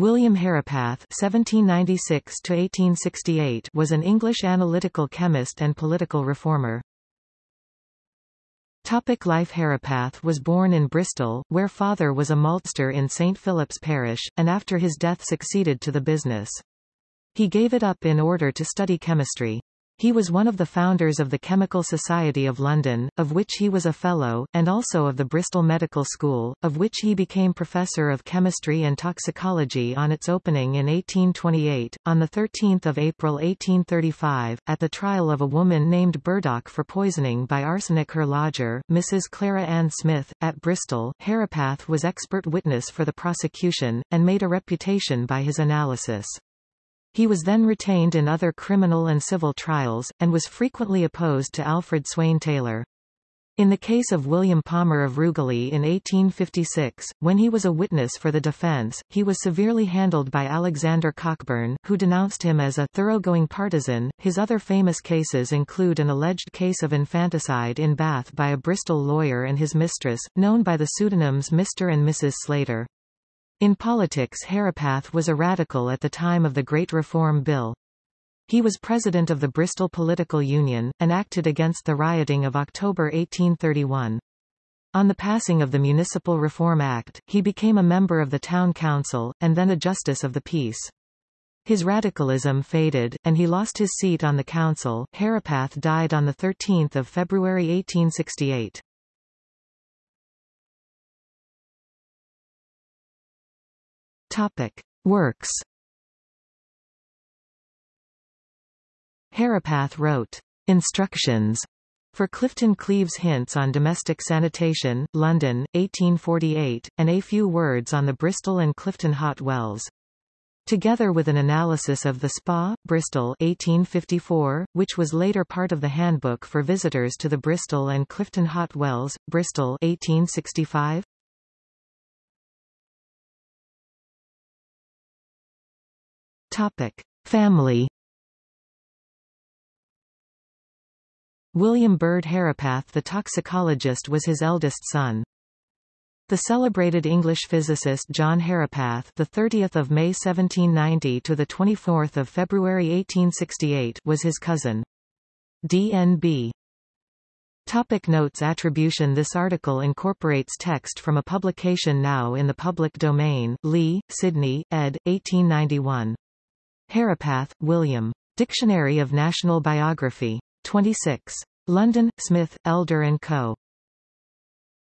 William Herapath (1796–1868) was an English analytical chemist and political reformer. Topic life Herapath was born in Bristol, where father was a maltster in St Philip's Parish, and after his death succeeded to the business. He gave it up in order to study chemistry. He was one of the founders of the Chemical Society of London, of which he was a Fellow, and also of the Bristol Medical School, of which he became Professor of Chemistry and Toxicology on its opening in 1828. On the 13 April 1835, at the trial of a woman named Burdock for poisoning by arsenic her lodger, Mrs. Clara Ann Smith, at Bristol, Herapath was expert witness for the prosecution, and made a reputation by his analysis. He was then retained in other criminal and civil trials, and was frequently opposed to Alfred Swaine Taylor. In the case of William Palmer of Rugeley in 1856, when he was a witness for the defense, he was severely handled by Alexander Cockburn, who denounced him as a thoroughgoing partisan. His other famous cases include an alleged case of infanticide in Bath by a Bristol lawyer and his mistress, known by the pseudonyms Mr. and Mrs. Slater. In politics Herapath was a radical at the time of the Great Reform Bill. He was president of the Bristol Political Union, and acted against the rioting of October 1831. On the passing of the Municipal Reform Act, he became a member of the Town Council, and then a Justice of the Peace. His radicalism faded, and he lost his seat on the council. Herapath died on 13 February 1868. Topic. Works Herapath wrote, Instructions for Clifton Cleves Hints on Domestic Sanitation, London, 1848, and A Few Words on the Bristol and Clifton Hot Wells. Together with an analysis of the Spa, Bristol 1854, which was later part of the Handbook for Visitors to the Bristol and Clifton Hot Wells, Bristol 1865, Topic. Family William Bird Herapath the toxicologist was his eldest son. The celebrated English physicist John Herapath, the 30th of May 1790 to the 24th of February 1868, was his cousin. DNB. Topic notes Attribution This article incorporates text from a publication now in the public domain. Lee, Sidney, ed. 1891. Herapath, William. Dictionary of National Biography. 26. London, Smith, Elder & Co.